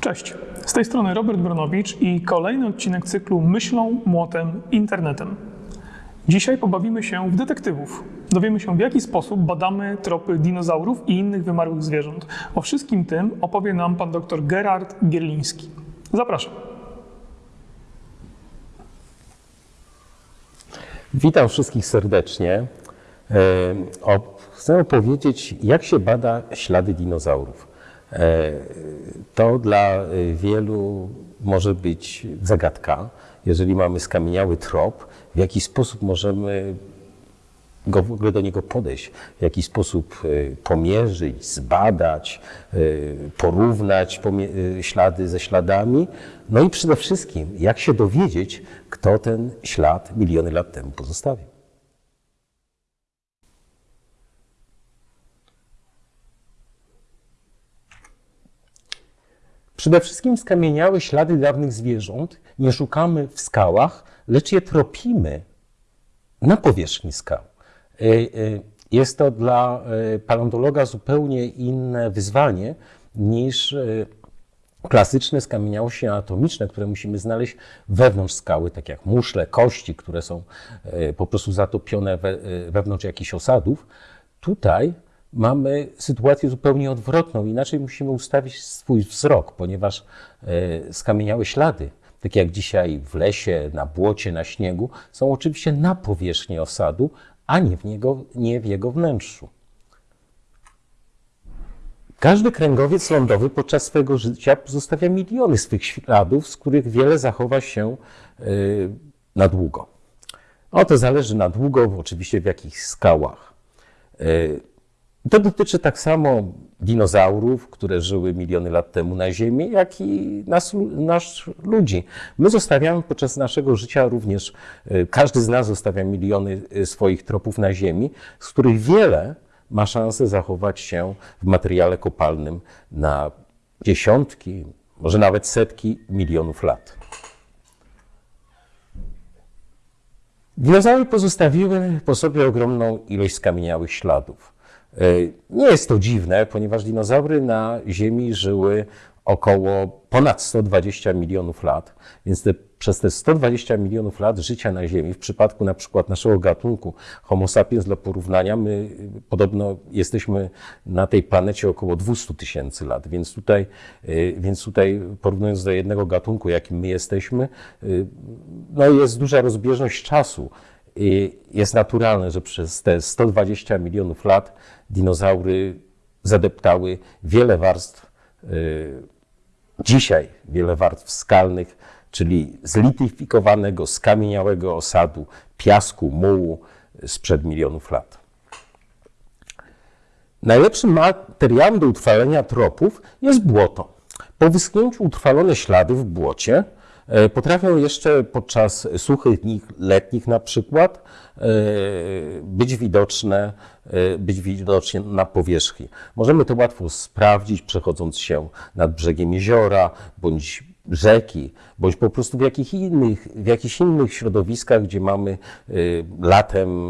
Cześć, z tej strony Robert Bronowicz i kolejny odcinek cyklu Myślą, Młotem, Internetem. Dzisiaj pobawimy się w detektywów. Dowiemy się, w jaki sposób badamy tropy dinozaurów i innych wymarłych zwierząt. O wszystkim tym opowie nam pan dr Gerard Gierliński. Zapraszam. Witam wszystkich serdecznie. E, chcę opowiedzieć, jak się bada ślady dinozaurów. E, To dla e, wielu może być zagadka, jeżeli mamy skamieniały trop, w jaki sposób możemy go, w ogóle do niego podejść, w jaki sposób e, pomierzyć, zbadać, e, porównać ślady ze śladami, no i przede wszystkim, jak się dowiedzieć, kto ten ślad miliony lat temu pozostawił. Przede wszystkim skamieniałe ślady dawnych zwierząt nie szukamy w skałach, lecz je tropimy na powierzchni skał. E, e, Jest to dla e, paleontologa zupełnie inne wyzwanie niż klasyczne skamieniałości anatomiczne, które musimy znaleźć wewnątrz skały, tak jak muszle, kości, które są po prostu zatopione we, wewnątrz jakichś osadów. Tutaj mamy sytuację zupełnie odwrotną. Inaczej musimy ustawić swój wzrok, ponieważ e, skamieniałe ślady, tak jak dzisiaj w lesie, na błocie, na śniegu, są oczywiście na powierzchni osadu, a nie w, niego, nie w jego wnętrzu. Każdy kręgowiec lądowy podczas swojego życia pozostawia miliony swych śladów, z których wiele zachowa się y, na długo. O to zależy na długo, oczywiście w jakich skałach. To dotyczy tak samo dinozaurów, które żyły miliony lat temu na Ziemi, jak i nas, nas ludzi. My zostawiamy podczas naszego życia również, y, każdy z nas zostawia miliony y, swoich tropów na Ziemi, z których wiele ma szansę zachować się w materiale kopalnym na dziesiątki, może nawet setki milionów lat. Dinozaury pozostawiły po sobie ogromną ilość skamieniałych śladów. E, Nie jest to dziwne, ponieważ dinozaury na Ziemi żyły około ponad 120 milionów lat, więc te, przez te 120 milionów lat życia na Ziemi, w przypadku na przykład naszego gatunku Homo sapiens dla porównania, my podobno jesteśmy na tej planecie około 200 tysięcy lat, więc tutaj, y, więc tutaj porównując do jednego gatunku, jakim my jesteśmy, y, no jest duża rozbieżność czasu. I jest naturalne, że przez te 120 milionów lat dinozaury zadeptały wiele warstw, y, dzisiaj wiele warstw skalnych, czyli zlityfikowanego, skamieniałego osadu, piasku, mułu sprzed milionów lat. Najlepszym materiałem do utrwalenia tropów jest błoto. Po wyschnięciu utrwalone ślady w błocie potrafią jeszcze podczas suchych dni letnich na przykład e, być widoczne, e, być widoczne na powierzchni. Możemy to łatwo sprawdzić, przechodząc się nad brzegiem jeziora bądź rzeki, bądź po prostu w, jakich innych, w jakichś innych środowiskach, gdzie mamy latem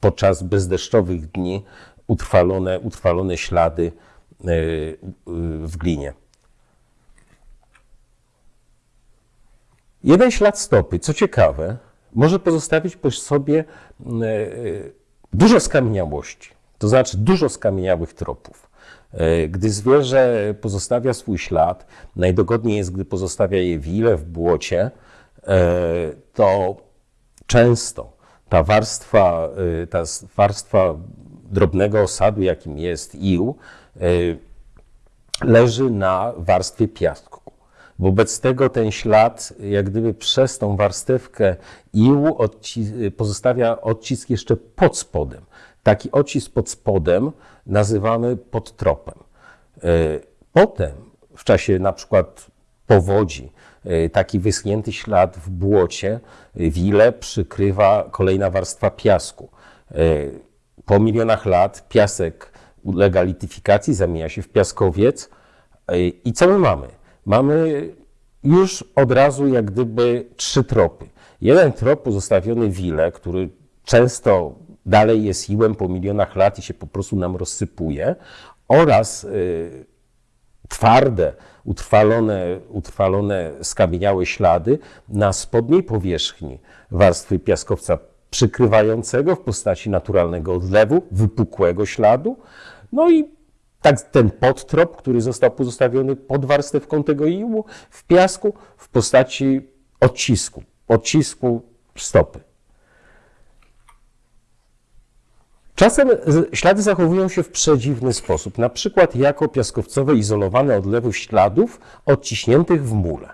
podczas bezdeszczowych dni utrwalone, utrwalone ślady w glinie. Jeden ślad stopy, co ciekawe, może pozostawić po sobie y, dużo skamieniałości, to znaczy dużo skamieniałych tropów. Gdy zwierzę pozostawia swój ślad, najdogodniej jest, gdy pozostawia je wile w błocie, to często ta warstwa, ta warstwa drobnego osadu, jakim jest ił, leży na warstwie piasku. Wobec tego ten ślad, jak gdyby przez tą warstewkę odci- pozostawia odcisk jeszcze pod spodem. Taki odcisk pod spodem nazywamy podtropem. Y, Potem, w czasie na przykład powodzi, y, taki wyschnięty ślad w błocie, y, wile przykrywa kolejna warstwa piasku. Po milionach lat piasek ulega lityfikacji, zamienia się w piaskowiec. I co my mamy? Mamy już od razu jak gdyby trzy tropy. Jeden trop pozostawiony wile, który często dalej jest iłem po milionach lat i się po prostu nam rozsypuje, oraz twarde, utrwalone, utrwalone skamieniałe ślady na spodniej powierzchni warstwy piaskowca przykrywającego w postaci naturalnego odlewu, wypukłego śladu. No i tak ten podtrop, który został pozostawiony pod warstewką tego iłu w piasku w postaci odcisku, odcisku stopy. Czasem ślady zachowują się w przedziwny sposób, na przykład jako piaskowcowe izolowane odlewy śladów odciśniętych w mule.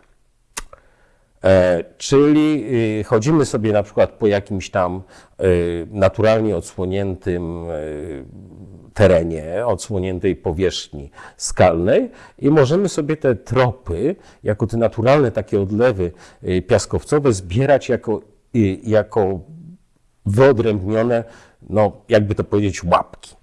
E, czyli y, chodzimy sobie na przykład po jakimś tam y, naturalnie odsłoniętym y, terenie, odsłoniętej powierzchni skalnej i możemy sobie te tropy, jako te naturalne takie odlewy y, piaskowcowe zbierać jako, y, jako wyodrębnione, no jakby to powiedzieć, łapki.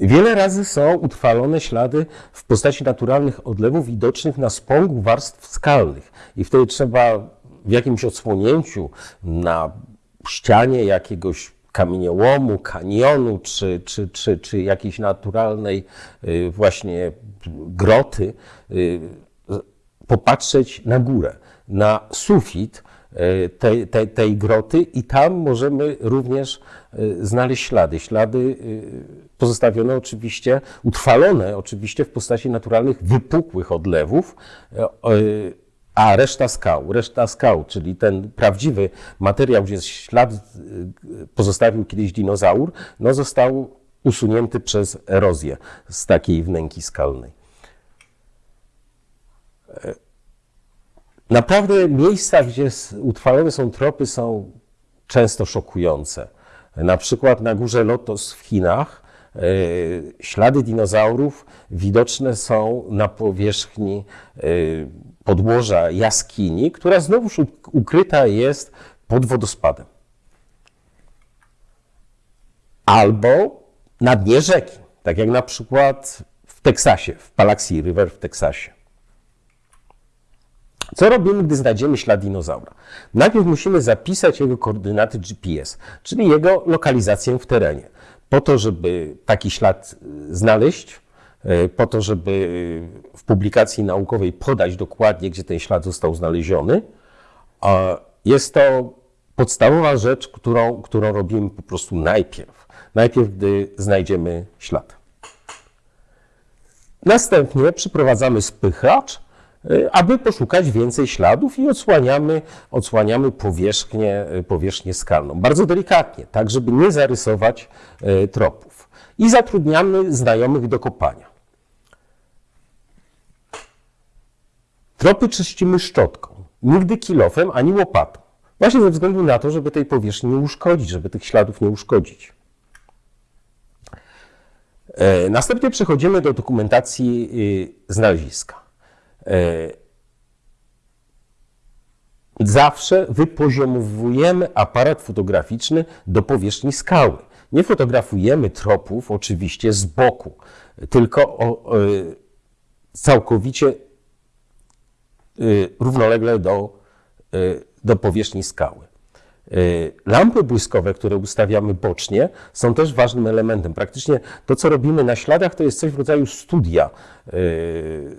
Wiele razy są utrwalone ślady w postaci naturalnych odlewów widocznych na spągu warstw skalnych. I wtedy trzeba w jakimś odsłonięciu na ścianie jakiegoś kamieniołomu, kanionu czy, czy, czy, czy jakiejś naturalnej y, właśnie groty y, popatrzeć na górę, na sufit tej, tej, tej groty i tam możemy również znaleźć ślady. Ślady pozostawione oczywiście, utrwalone oczywiście w postaci naturalnych wypukłych odlewów, a reszta skał, reszta skał, czyli ten prawdziwy materiał, gdzie ślad e, pozostawił kiedyś dinozaur, no został usunięty przez erozję z takiej wnęki skalnej. Naprawdę miejsca, gdzie utrwalone są tropy, są często szokujące. Na przykład na górze Lotos w Chinach e, ślady dinozaurów widoczne są na powierzchni e, podłoża jaskini, która znowuż ukryta jest pod wodospadem. Albo na dnie rzeki, tak jak na przykład w Teksasie, w Palaxi River w Teksasie. Co robimy, gdy znajdziemy ślad dinozaura? Najpierw musimy zapisać jego koordynaty GPS, czyli jego lokalizację w terenie. Po to, żeby taki ślad y, znaleźć, po to, żeby y, w publikacji naukowej podać dokładnie, gdzie ten ślad został znaleziony, jest to podstawowa rzecz, którą, którą robimy po prostu najpierw. Najpierw, gdy znajdziemy ślad. Następnie przyprowadzamy spychacz, y, aby poszukać więcej śladów i odsłaniamy, odsłaniamy powierzchnię, powierzchnię skalną. Bardzo delikatnie, tak żeby nie zarysować tropów. I zatrudniamy znajomych do kopania. Tropy czyścimy szczotką, nigdy kilofem ani łopatą. Właśnie ze względu na to, żeby tej powierzchni nie uszkodzić, żeby tych śladów nie uszkodzić. E, Następnie przechodzimy do dokumentacji y, znaleziska. E, Zawsze wypoziomowujemy aparat fotograficzny do powierzchni skały. Nie fotografujemy tropów oczywiście z boku, tylko y, całkowicie równolegle do, y, do powierzchni skały. Y, Lampy błyskowe, które ustawiamy bocznie, są też ważnym elementem. Praktycznie to, co robimy na śladach, to jest coś w rodzaju studia, y,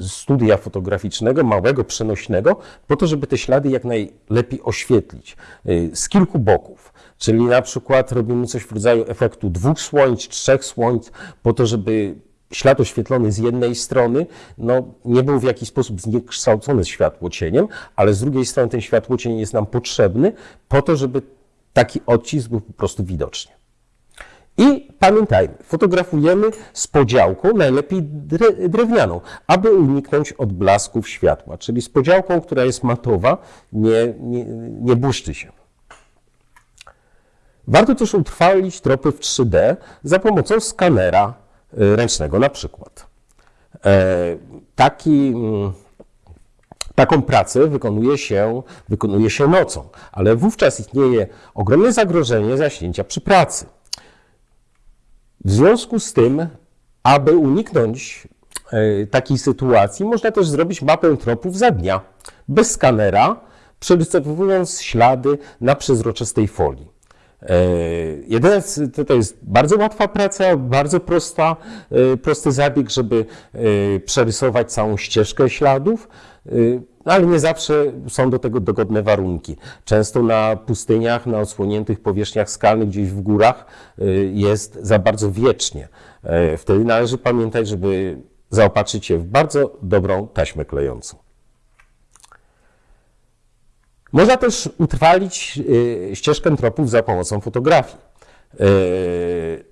studia fotograficznego, małego, przenośnego, po to, żeby te ślady jak najlepiej oświetlić y, z kilku boków. Czyli na przykład robimy coś w rodzaju efektu dwóch słońc, trzech słońc, po to, żeby ślad oświetlony z jednej strony no, nie był w jakiś sposób zniekształcony światłocieniem, ale z drugiej strony ten światłocień jest nam potrzebny po to, żeby taki odcisk był po prostu widoczny. I pamiętajmy, fotografujemy z podziałką, najlepiej dre- drewnianą, aby uniknąć odblasków światła, czyli z podziałką, która jest matowa, nie, nie, nie błyszczy się. Warto też utrwalić tropy w 3D za pomocą skanera ręcznego na przykład. E, Taki, mm, taką pracę wykonuje się, wykonuje się nocą, ale wówczas istnieje ogromne zagrożenie zaśnięcia przy pracy. W związku z tym, aby uniknąć e, takiej sytuacji, można też zrobić mapę tropów za dnia, bez skanera, przerysowując ślady na przezroczystej folii. E, Jedyne, to, jest bardzo łatwa praca, bardzo prosta, e, prosty zabieg, żeby e, przerysować całą ścieżkę śladów, ale nie zawsze są do tego dogodne warunki. Często na pustyniach, na odsłoniętych powierzchniach skalnych, gdzieś w górach jest za bardzo wiecznie. Wtedy należy pamiętać, żeby zaopatrzyć się w bardzo dobrą taśmę klejącą. Można też utrwalić y, ścieżkę tropów za pomocą fotografii. Y,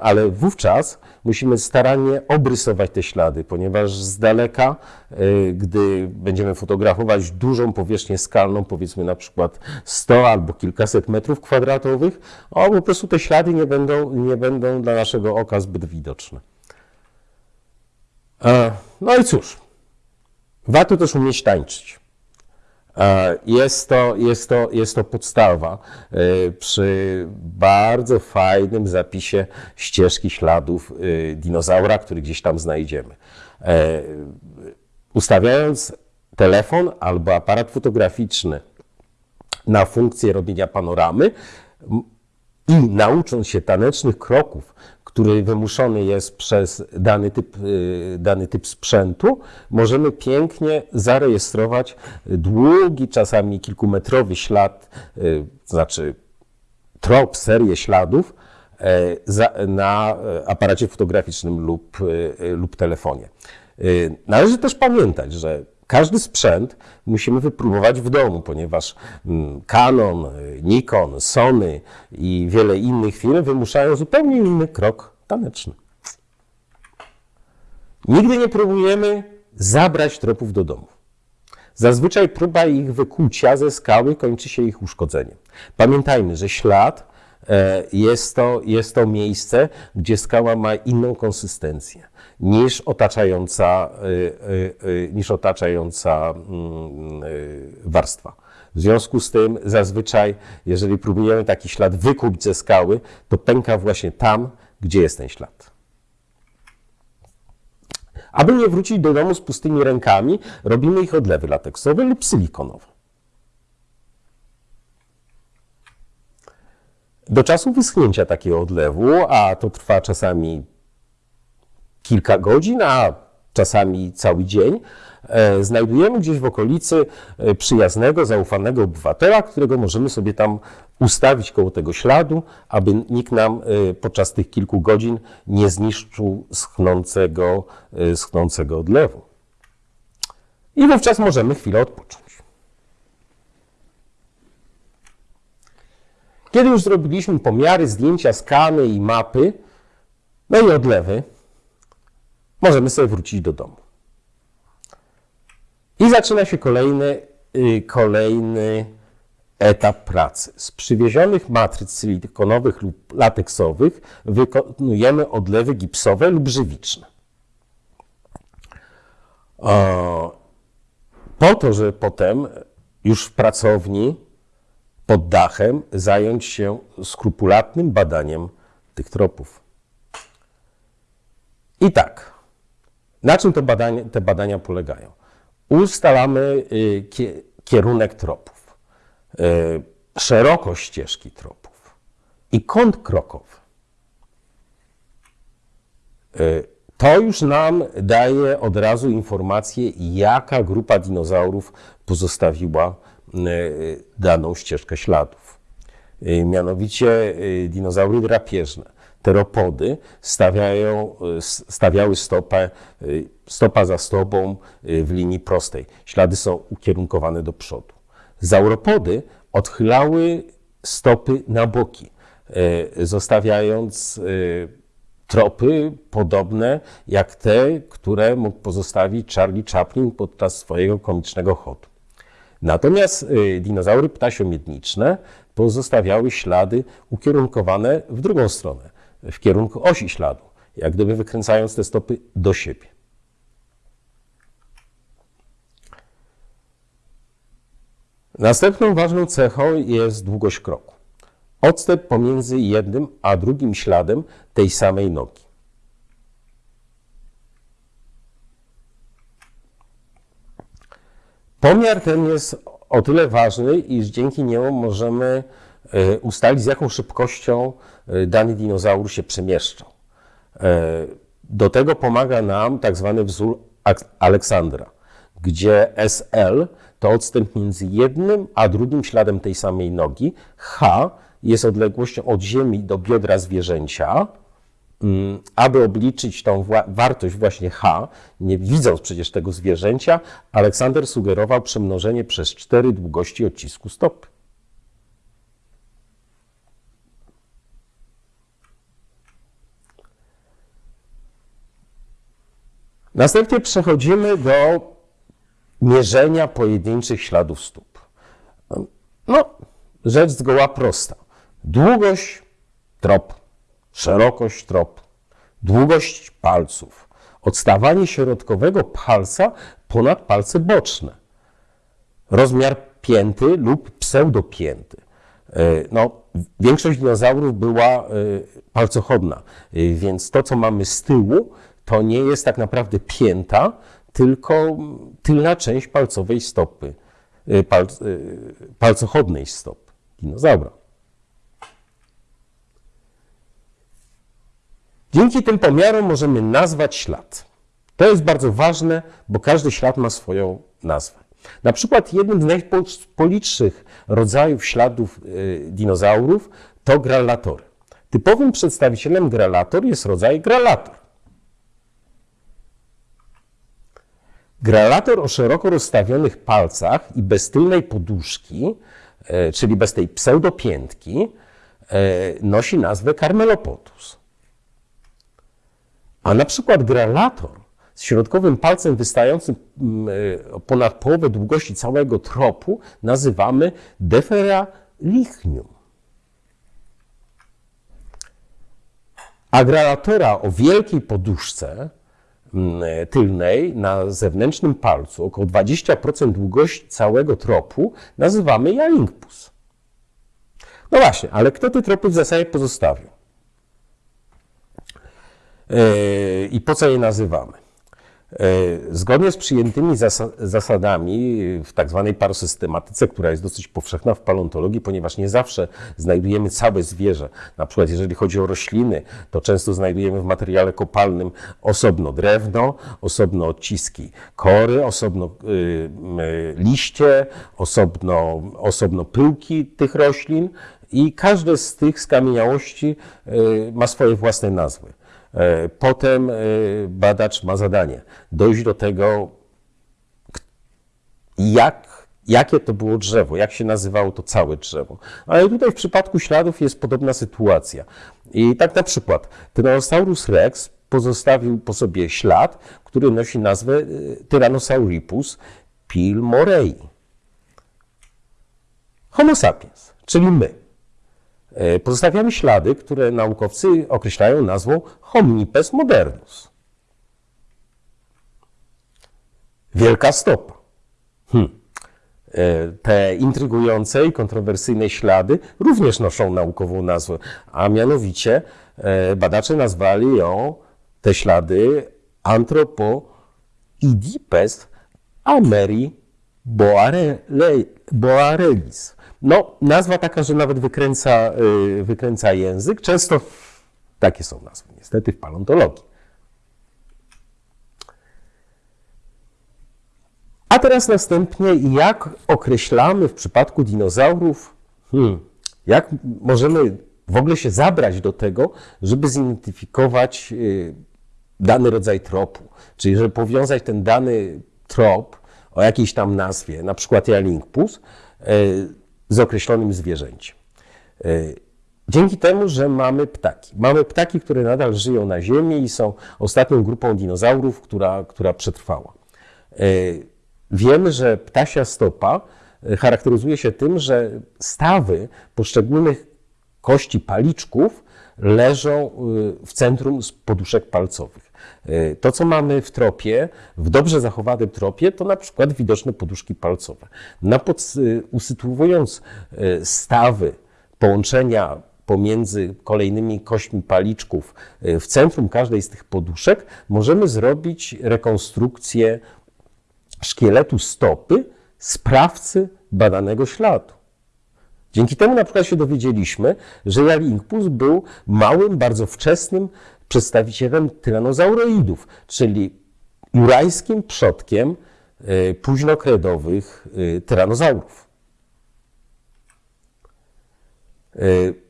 ale wówczas musimy starannie obrysować te ślady, ponieważ z daleka, y, gdy będziemy fotografować dużą powierzchnię skalną, powiedzmy na przykład 100 albo kilkaset metrów kwadratowych, o, po prostu te ślady nie będą, nie będą dla naszego oka zbyt widoczne. E, No i cóż, warto też umieć tańczyć. E, Jest to, jest to, jest to podstawa e, przy bardzo fajnym zapisie ścieżki śladów e, dinozaura, który gdzieś tam znajdziemy. Ustawiając telefon albo aparat fotograficzny na funkcję robienia panoramy i naucząc się tanecznych kroków, który wymuszony jest przez dany typ, y, dany typ sprzętu, możemy pięknie zarejestrować długi, czasami kilkumetrowy ślad, y, to znaczy trop, serię śladów e, na e, aparacie fotograficznym lub, e, lub telefonie. Należy też pamiętać, że każdy sprzęt musimy wypróbować w domu, ponieważ mm, Canon, e, Nikon, Sony i wiele innych firm wymuszają zupełnie inny krok taneczny. Nigdy nie próbujemy zabrać tropów do domu. Zazwyczaj próba ich wykucia ze skały kończy się ich uszkodzeniem. Pamiętajmy, że ślad jest to, jest to miejsce, gdzie skała ma inną konsystencję niż otaczająca, e, e, e, niż otaczająca mm, e, warstwa. W związku z tym zazwyczaj, jeżeli próbujemy taki ślad wykuć ze skały, to pęka właśnie tam, gdzie jest ten ślad. Aby nie wrócić do domu z pustymi rękami, robimy ich odlewy lateksowe lub silikonowe. Do czasu wyschnięcia takiego odlewu, a to trwa czasami kilka godzin, a czasami cały dzień, e, znajdujemy gdzieś w okolicy e, przyjaznego, zaufanego obywatela, którego możemy sobie tam ustawić koło tego śladu, aby nikt nam e, podczas tych kilku godzin nie zniszczył schnącego, schnącego odlewu. I wówczas możemy chwilę odpocząć. Kiedy już zrobiliśmy pomiary, zdjęcia, skany i mapy, no i odlewy, możemy sobie wrócić do domu. I zaczyna się kolejny, y, kolejny etap pracy. Z przywiezionych matryc silikonowych lub lateksowych wykonujemy odlewy gipsowe lub żywiczne. Po to, że potem już w pracowni pod dachem zająć się skrupulatnym badaniem tych tropów. I tak, na czym te badania, te badania polegają? Ustalamy y, kie- kierunek tropów, y, szerokość ścieżki tropów i kąt krokowy. Y, To już nam daje od razu informację, jaka grupa dinozaurów pozostawiła daną ścieżkę śladów. Y, Mianowicie y, dinozaury drapieżne, teropody stawiają, y, stawiały stopę, y, stopa za stopą y, w linii prostej. Ślady są ukierunkowane do przodu. Zauropody odchylały stopy na boki, y, zostawiając y, tropy podobne jak te, które mógł pozostawić Charlie Chaplin podczas swojego komicznego chodu. Natomiast y, dinozaury ptasiomiedniczne pozostawiały ślady ukierunkowane w drugą stronę, w kierunku osi śladu, jak gdyby wykręcając te stopy do siebie. Następną ważną cechą jest długość kroku. Odstęp pomiędzy jednym a drugim śladem tej samej nogi. Pomiar ten jest o tyle ważny, iż dzięki niemu możemy e, ustalić, z jaką szybkością e, dany dinozaur się przemieszczał. E, Do tego pomaga nam tak zwany wzór Aleksandra, gdzie SL to odstęp między jednym a drugim śladem tej samej nogi. H jest odległością od ziemi do biodra zwierzęcia. Mm, Aby obliczyć tą wartość właśnie H, nie widząc przecież tego zwierzęcia, Aleksander sugerował przemnożenie przez 4 długości odcisku stopy. Następnie przechodzimy do mierzenia pojedynczych śladów stóp. No, rzecz zgoła prosta. Długość trop, szerokość trop, długość palców, odstawanie środkowego palca ponad palce boczne, rozmiar pięty lub pseudopięty. E, No, większość dinozaurów była e, palcochodna, e, więc to, co mamy z tyłu, to nie jest tak naprawdę pięta, tylko tylna część palcowej stopy, pal, palcochodnej stopy dinozaura. Dzięki tym pomiarom możemy nazwać ślad. To jest bardzo ważne, bo każdy ślad ma swoją nazwę. Na przykład jednym z najpolitszych rodzajów śladów y, dinozaurów to grallatory. Typowym przedstawicielem grallator jest rodzaj grallator. Grallator o szeroko rozstawionych palcach i bez tylnej poduszki, e, czyli bez tej pseudopiętki, e, nosi nazwę Carmelopodus. A na przykład grallator z środkowym palcem wystającym mm, e, ponad połowę długości całego tropu nazywamy Deferalichnium. A grallatora o wielkiej poduszce mm, e, tylnej na zewnętrznym palcu, około 20% długości całego tropu, nazywamy Jalinkpus. No właśnie, ale kto te tropy w zasadzie pozostawił? Yy, I po co je nazywamy? Yy, Zgodnie z przyjętymi zasa- zasadami w tak zwanej parosystematyce, która jest dosyć powszechna w paleontologii, ponieważ nie zawsze znajdujemy całe zwierzę. Na przykład jeżeli chodzi o rośliny, to często znajdujemy w materiale kopalnym osobno drewno, osobno odciski kory, osobno yy, yy, liście, osobno, osobno pyłki tych roślin i każde z tych skamieniałości yy, ma swoje własne nazwy. E, Potem e, badacz ma zadanie dojść do tego, jak, jakie to było drzewo, jak się nazywało to całe drzewo. Ale tutaj w przypadku śladów jest podobna sytuacja. I tak na przykład Tyrannosaurus rex pozostawił po sobie ślad, który nosi nazwę e, Tyrannosauripus pilmorei. Homo sapiens, czyli my. E, Pozostawiamy ślady, które naukowcy określają nazwą homnipes modernus. Wielka stopa. Hm. E, Te intrygujące i kontrowersyjne ślady również noszą naukową nazwę, a mianowicie e, badacze nazwali ją, te ślady, Anthropoidipes ameri boare- boarelis. No, nazwa taka, że nawet wykręca, y, wykręca język. Często takie są nazwy, niestety, w paleontologii. A teraz następnie, jak określamy w przypadku dinozaurów, hmm, jak możemy w ogóle się zabrać do tego, żeby zidentyfikować y, dany rodzaj tropu, czyli żeby powiązać ten dany trop o jakiejś tam nazwie, na przykład Jalinkpus, y, z określonym zwierzęciem. Y, Dzięki temu, że mamy ptaki. Mamy ptaki, które nadal żyją na Ziemi i są ostatnią grupą dinozaurów, która, która przetrwała. Y, Wiemy, że ptasia stopa y, charakteryzuje się tym, że stawy poszczególnych kości paliczków leżą w centrum poduszek palcowych. Y, To, co mamy w tropie, w dobrze zachowanym tropie, to na przykład widoczne poduszki palcowe. Na pod, y, usytuowując y, stawy połączenia pomiędzy kolejnymi kośćmi paliczków w centrum każdej z tych poduszek, możemy zrobić rekonstrukcję szkieletu stopy sprawcy badanego śladu. Dzięki temu na przykład się dowiedzieliśmy, że Jalinkpus był małym, bardzo wczesnym przedstawicielem tyranozauroidów, czyli jurajskim przodkiem y, późnokredowych y, tyranozaurów. Y,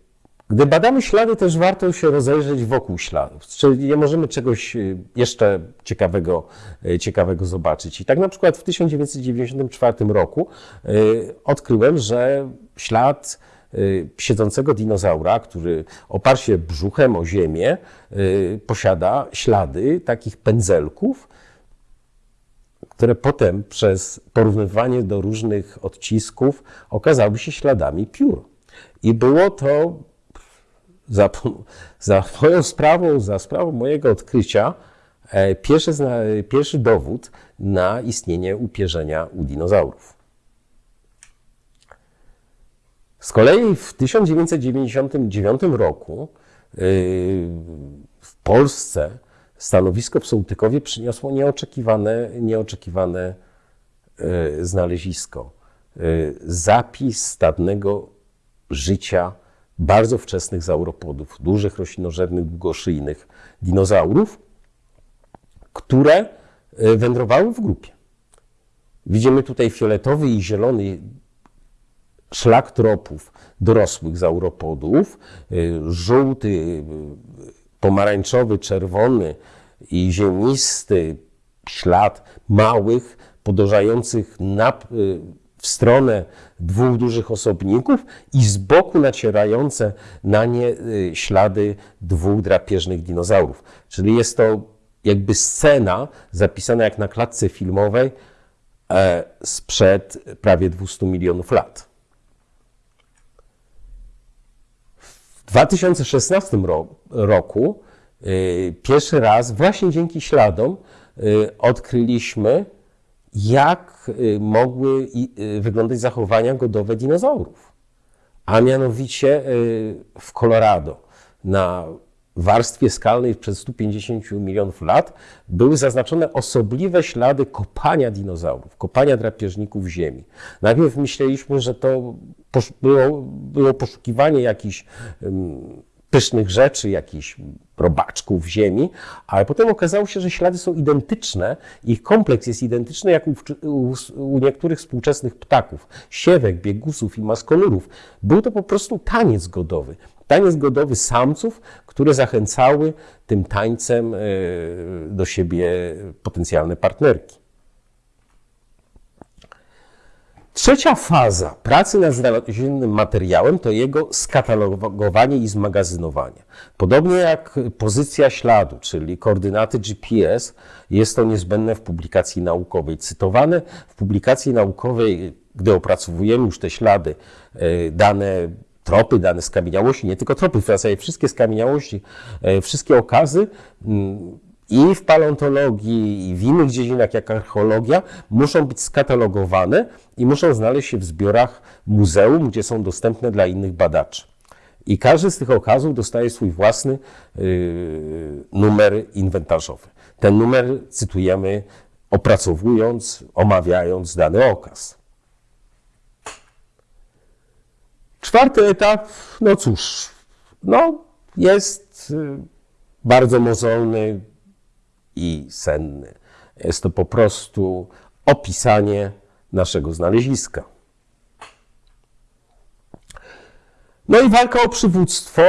Gdy badamy ślady, też warto się rozejrzeć wokół śladów, czyli nie możemy czegoś jeszcze ciekawego, ciekawego zobaczyć. I tak na przykład w 1994 roku odkryłem, że ślad siedzącego dinozaura, który oparł się brzuchem o ziemię, posiada ślady takich pędzelków, które potem przez porównywanie do różnych odcisków okazały się śladami piór. I było to za, za moją sprawą, za sprawą mojego odkrycia, e, pierwszy, pierwszy dowód na istnienie upierzenia u dinozaurów. Z kolei w 1999 roku y, w Polsce stanowisko w Sołtykowie przyniosło nieoczekiwane, nieoczekiwane y, znalezisko. Y, zapis stadnego życia bardzo wczesnych zauropodów, dużych roślinożernych, długoszyjnych dinozaurów, które wędrowały w grupie. Widzimy tutaj fioletowy i zielony szlak tropów dorosłych zauropodów, e, żółty, e, pomarańczowy, czerwony i ziemisty ślad małych, podążających na, w stronę dwóch dużych osobników i z boku nacierające na nie y, ślady dwóch drapieżnych dinozaurów. Czyli jest to jakby scena zapisana jak na klatce filmowej e, sprzed prawie 200 milionów lat. W 2016 roku y, pierwszy raz właśnie dzięki śladom y, odkryliśmy jak y, mogły wyglądać zachowania godowe dinozaurów. A mianowicie w Colorado na warstwie skalnej przed 150 milionów lat były zaznaczone osobliwe ślady kopania dinozaurów, kopania drapieżników ziemi. Najpierw myśleliśmy, że to było, było poszukiwanie jakichś pysznych rzeczy, jakichś robaczków ziemi, ale potem okazało się, że ślady są identyczne, ich kompleks jest identyczny jak u, u, u, niektórych współczesnych ptaków, siewek, biegusów i maskonurów. Był to po prostu taniec godowy. Taniec godowy samców, które zachęcały tym tańcem e, do siebie potencjalne partnerki. Trzecia faza pracy nad znalezionym materiałem to jego skatalogowanie i zmagazynowanie. Podobnie jak pozycja śladu, czyli koordynaty GPS, jest to niezbędne w publikacji naukowej. Cytowane w publikacji naukowej, gdy opracowujemy już te ślady, e, dane tropy, dane skamieniałości, nie tylko tropy, w zasadzie wszystkie skamieniałości, e, wszystkie okazy, i w paleontologii, i w innych dziedzinach jak archeologia muszą być skatalogowane i muszą znaleźć się w zbiorach muzeum, gdzie są dostępne dla innych badaczy. I każdy z tych okazów dostaje swój własny yy, numer inwentarzowy. Ten numer cytujemy opracowując, omawiając dany okaz. Czwarty etap, no cóż, no jest yy, bardzo mozolny, i senny. Jest to po prostu opisanie naszego znaleziska. No i walka o przywództwo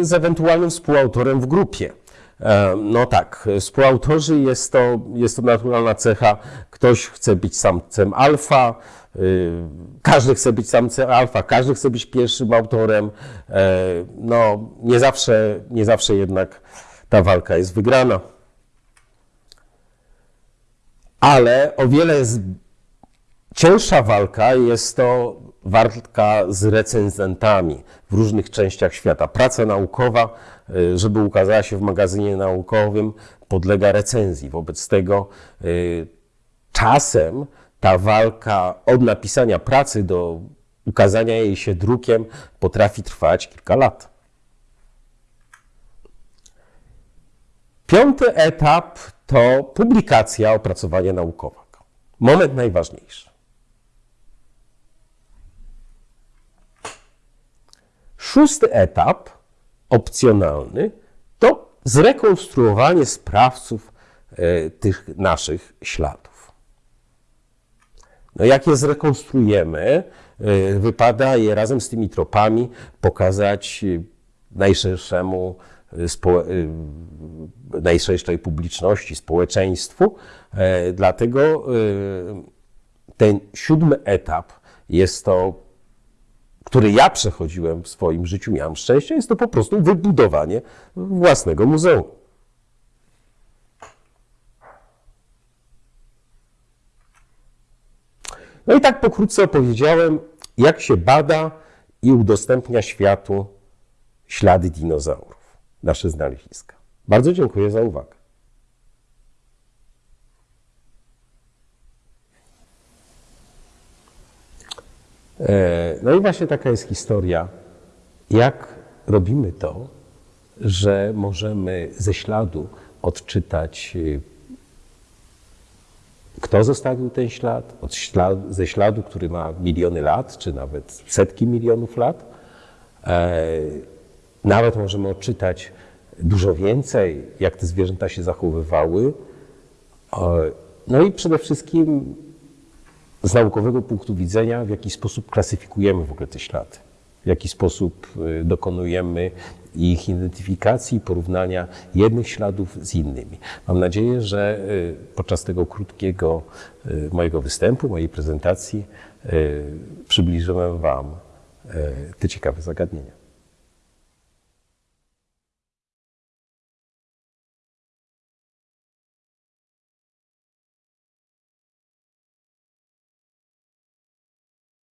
y, z ewentualnym współautorem w grupie. E, no tak, współautorzy jest to, jest to naturalna cecha. Ktoś chce być samcem alfa, y, każdy chce być samcem alfa, każdy chce być pierwszym autorem. E, no, nie zawsze, nie zawsze jednak ta walka jest wygrana ale o wiele cięższa walka jest to walka z recenzentami w różnych częściach świata. Praca naukowa, y, żeby ukazała się w magazynie naukowym, podlega recenzji. Wobec tego y, czasem ta walka od napisania pracy do ukazania jej się drukiem potrafi trwać kilka lat. Piąty etap to publikacja opracowania naukowego. Moment najważniejszy. szósty etap, opcjonalny, to zrekonstruowanie sprawców e, tych naszych śladów. No jak je zrekonstruujemy, y, wypada je razem z tymi tropami pokazać y, najszerszemu, spo, y, najszerszej publiczności, społeczeństwu. E, Dlatego y, ten siódmy etap jest to, który ja przechodziłem w swoim życiu, miałem szczęście, jest to po prostu wybudowanie własnego muzeum. No i tak pokrótce opowiedziałem, jak się bada i udostępnia światu ślady dinozaurów, nasze znaleziska. Bardzo dziękuję za uwagę. E, No i właśnie taka jest historia, jak robimy to, że możemy ze śladu odczytać y, kto zostawił ten ślad, ze śladu, który ma miliony lat, czy nawet setki milionów lat. E, nawet możemy odczytać dużo więcej, jak te zwierzęta się zachowywały. E, no i przede wszystkim z naukowego punktu widzenia, w jaki sposób klasyfikujemy w ogóle te ślady, w jaki sposób y, dokonujemy ich identyfikacji, porównania jednych śladów z innymi. Mam nadzieję, że y, podczas tego krótkiego mojego występu, mojej prezentacji przybliżyłem Wam te ciekawe zagadnienia.